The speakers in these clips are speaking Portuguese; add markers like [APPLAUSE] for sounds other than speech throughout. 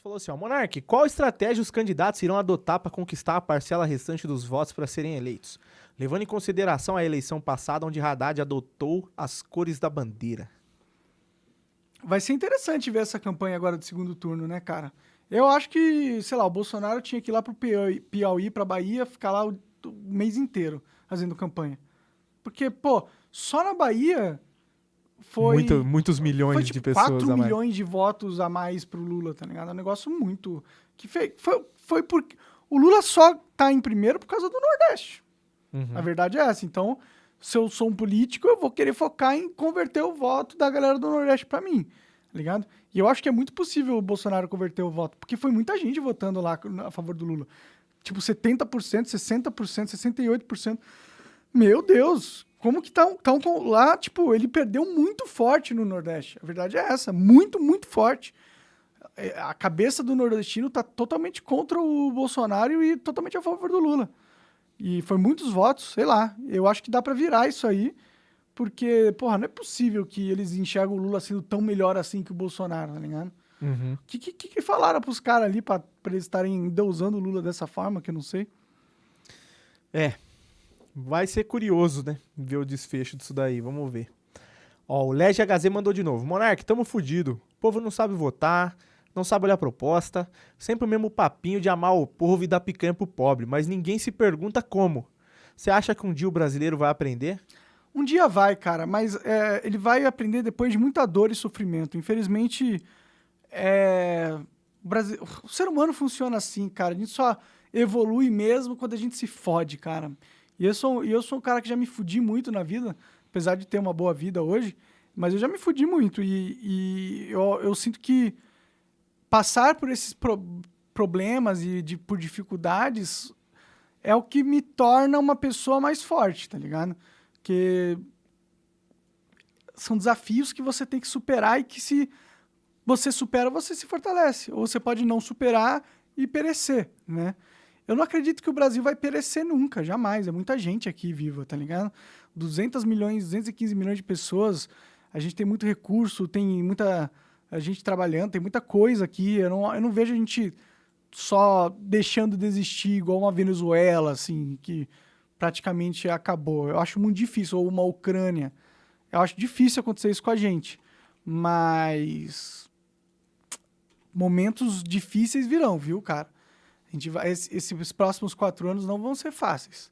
falou assim, ó, Monark, qual estratégia os candidatos irão adotar para conquistar a parcela restante dos votos para serem eleitos? Levando em consideração a eleição passada, onde Haddad adotou as cores da bandeira. Vai ser interessante ver essa campanha agora do segundo turno, né, cara? Eu acho que, sei lá, o Bolsonaro tinha que ir lá pro Piauí, Piauí pra Bahia, ficar lá o mês inteiro fazendo campanha. Porque, pô, só na Bahia foi. Muito, muitos milhões foi, tipo, de pessoas 4 a mais. milhões de votos a mais pro Lula, tá ligado? É um negócio muito. Que foi, foi porque. O Lula só tá em primeiro por causa do Nordeste. Uhum. A verdade é essa. Então, se eu sou um político, eu vou querer focar em converter o voto da galera do Nordeste pra mim, tá ligado? E eu acho que é muito possível o Bolsonaro converter o voto, porque foi muita gente votando lá a favor do Lula. Tipo, 70%, 60%, 68%. Meu Deus, como que tá, um- tá um, lá, tipo, ele perdeu muito forte no Nordeste. A verdade é essa, muito, muito forte. É, A cabeça do nordestino tá totalmente contra o Bolsonaro e totalmente a favor do Lula. E foi muitos votos, sei lá. Eu acho que dá pra virar isso aí, porque, porra, não é possível que eles enxergam o Lula sendo tão melhor assim que o Bolsonaro, tá ligado? Uhum. O que, que, que falaram pros caras ali pra, pra eles estarem endeusando o Lula dessa forma, que eu não sei? É. Vai ser curioso, né? Ver o desfecho disso daí. Vamos ver. Ó, o Lege HZ mandou de novo. Monark, tamo fudido. O povo não sabe votar, não sabe olhar proposta. Sempre o mesmo papinho de amar o povo e dar picanha pro pobre. Mas ninguém se pergunta como. Você acha que um dia o brasileiro vai aprender? Um dia vai, cara, mas é, ele vai aprender depois de muita dor e sofrimento. Infelizmente, é, o, Brasi- o ser humano funciona assim, cara. A gente só evolui mesmo quando a gente se fode, cara. E eu sou, eu sou um cara que já me fudi muito na vida, apesar de ter uma boa vida hoje, mas eu já me fudi muito. E, e eu, eu sinto que passar por esses pro- problemas e de, por dificuldades é o que me torna uma pessoa mais forte, tá ligado? Porque são desafios que você tem que superar e que se você supera, você se fortalece. Ou você pode não superar e perecer, né? Eu não acredito que o Brasil vai perecer nunca, jamais. É muita gente aqui viva, tá ligado? 200 milhões, 215 milhões de pessoas. A gente tem muito recurso, tem muita a gente trabalhando, tem muita coisa aqui. Eu não, eu não vejo a gente só deixando de existir igual uma Venezuela, assim, que praticamente acabou. Eu acho muito difícil, ou uma Ucrânia. Eu acho difícil acontecer isso com a gente. Mas momentos difíceis virão, viu, cara? Gente vai, esse- esses próximos quatro anos não vão ser fáceis.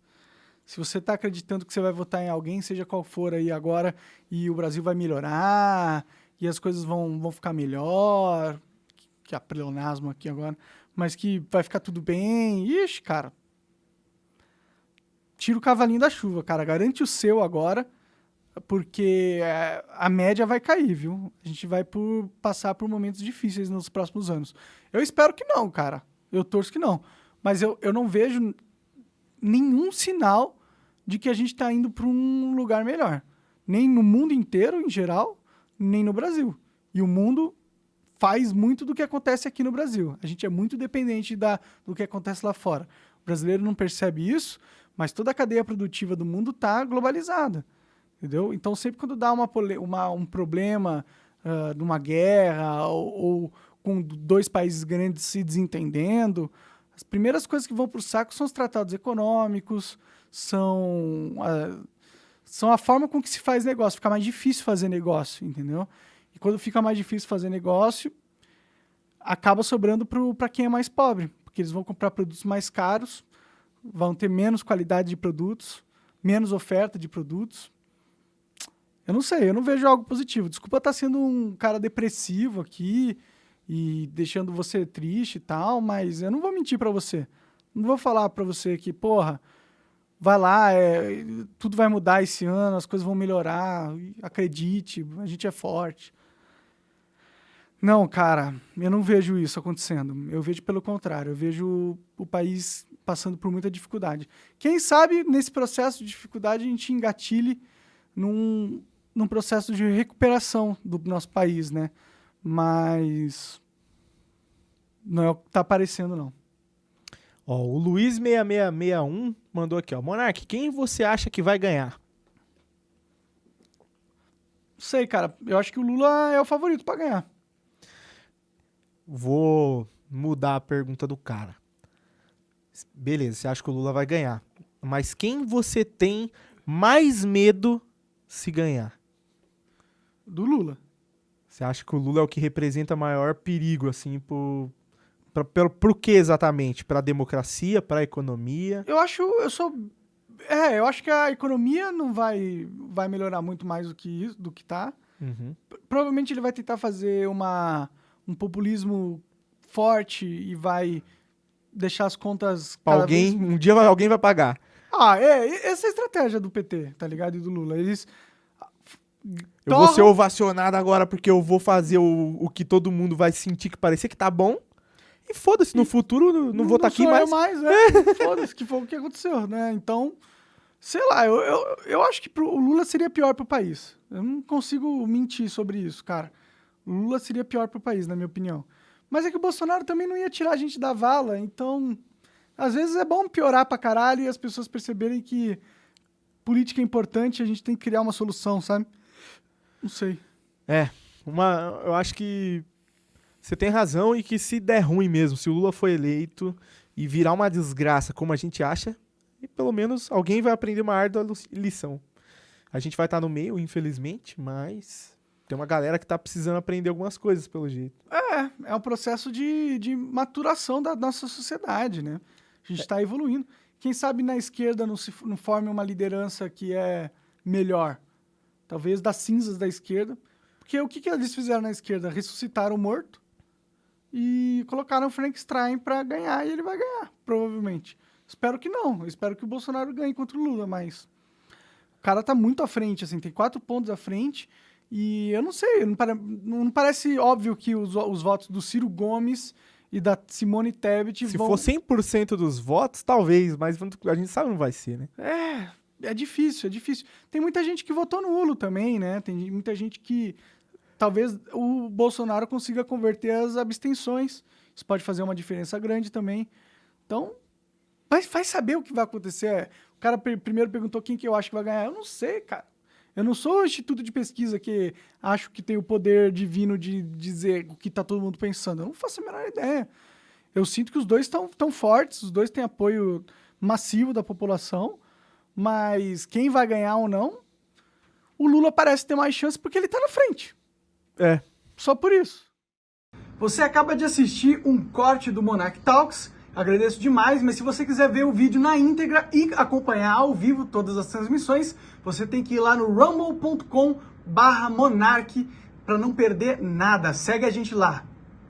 Se você está acreditando que você vai votar em alguém, seja qual for aí agora, e o Brasil vai melhorar, e as coisas vão, vão ficar melhor, que é pleonasmo aqui agora, mas que vai ficar tudo bem, ixi, cara. Tira o cavalinho da chuva, cara. Garante o seu agora, porque é, a média vai cair, viu? A gente vai por, passar por momentos difíceis nos próximos anos. Eu espero que não, cara. Eu torço que não. Mas eu, eu não vejo nenhum sinal de que a gente está indo para um lugar melhor. Nem no mundo inteiro, em geral, nem no Brasil. E o mundo faz muito do que acontece aqui no Brasil. A gente é muito dependente da, do que acontece lá fora. O brasileiro não percebe isso, mas toda a cadeia produtiva do mundo está globalizada. Entendeu? Então, sempre quando dá uma, uma- um problema ah, numa guerra ou, ou com dois países grandes se desentendendo, as primeiras coisas que vão para o saco são os tratados econômicos, são a, são a forma com que se faz negócio. Fica mais difícil fazer negócio, entendeu? E quando fica mais difícil fazer negócio, acaba sobrando para quem é mais pobre, porque eles vão comprar produtos mais caros, vão ter menos qualidade de produtos, menos oferta de produtos. Eu não sei, eu não vejo algo positivo. Desculpa estar sendo um cara depressivo aqui e deixando você triste e tal, mas eu não vou mentir para você. Não vou falar para você que, porra, vai lá, é, tudo vai mudar esse ano, as coisas vão melhorar, acredite, a gente é forte. Não, cara, eu não vejo isso acontecendo. Eu vejo pelo contrário, eu vejo o país passando por muita dificuldade. Quem sabe nesse processo de dificuldade a gente engatilhe num, num processo de recuperação do nosso país, né? Mas não é o que tá aparecendo, não. Ó, o Luiz6661 mandou aqui, ó. Monark, quem você acha que vai ganhar? Não sei, cara. Eu acho que o Lula é o favorito para ganhar. vou mudar a pergunta do cara. Beleza, você acha que o Lula vai ganhar. Mas quem você tem mais medo se ganhar? Do Lula. Você acha que o Lula é o que representa maior perigo, assim, pro, pra, pra, pro que exatamente? Pra democracia, pra economia? Eu acho, eu sou... É, eu acho que a economia não vai, vai melhorar muito mais do que isso, do que tá. Uhum. Provavelmente ele vai tentar fazer uma, um populismo forte e vai deixar as contas... Alguém, vez- um dia vai- alguém vai pagar. Ah, é, essa é a estratégia do PT, tá ligado? E do Lula. Eles... Eu vou ser ovacionado agora porque eu vou fazer o, o que todo mundo vai sentir que parecer que tá bom. E foda-se, no futuro não, não vou estar aqui sou eu mais. mais, né? [LAUGHS] Foda-se, que foi o que aconteceu, né? Então, sei lá, eu, eu, eu acho que pro, o Lula seria pior pro país. Eu não consigo mentir sobre isso, cara. O Lula seria pior pro país, na minha opinião. Mas é que o Bolsonaro também não ia tirar a gente da vala, então... Às vezes é bom piorar pra caralho e as pessoas perceberem que política é importante e a gente tem que criar uma solução, sabe? Não sei. É, uma, eu acho que você tem razão e que se der ruim mesmo, se o Lula for eleito e virar uma desgraça como a gente acha, e pelo menos alguém vai aprender uma árdua lição. A gente vai estar no meio, infelizmente, mas tem uma galera que tá precisando aprender algumas coisas pelo jeito. É, é um processo de, de maturação da nossa sociedade, né? A gente está evoluindo. Quem sabe na esquerda não, se, não forme uma liderança que é melhor. Talvez das cinzas da esquerda. Porque o que, que eles fizeram na esquerda? Ressuscitaram o morto e colocaram o Frank Stein para ganhar e ele vai ganhar, provavelmente. Espero que não. Espero que o Bolsonaro ganhe contra o Lula, mas o cara tá muito à frente, assim, tem quatro pontos à frente. E eu não sei, não, pare- não parece óbvio que os, os votos do Ciro Gomes e da Simone Tebet Se vão... for 100% dos votos, talvez, mas a gente sabe que não vai ser, né? É, é difícil, é difícil. Tem muita gente que votou nulo também, né? Tem muita gente que talvez o Bolsonaro consiga converter as abstenções. Isso pode fazer uma diferença grande também. Então, vai, vai saber o que vai acontecer. O cara primeiro perguntou quem que eu acho que vai ganhar. Eu não sei, cara. Eu não sou o instituto de pesquisa que acho que tem o poder divino de dizer o que está todo mundo pensando. Eu não faço a menor ideia. Eu sinto que os dois estão tão fortes, os dois têm apoio massivo da população, mas quem vai ganhar ou não, o Lula parece ter mais chance porque ele está na frente. É. Só por isso. Você acaba de assistir um corte do Monarch Talks. Agradeço demais, mas se você quiser ver o vídeo na íntegra e acompanhar ao vivo todas as transmissões, você tem que ir lá no rumble.com barra monarch para não perder nada. Segue a gente lá.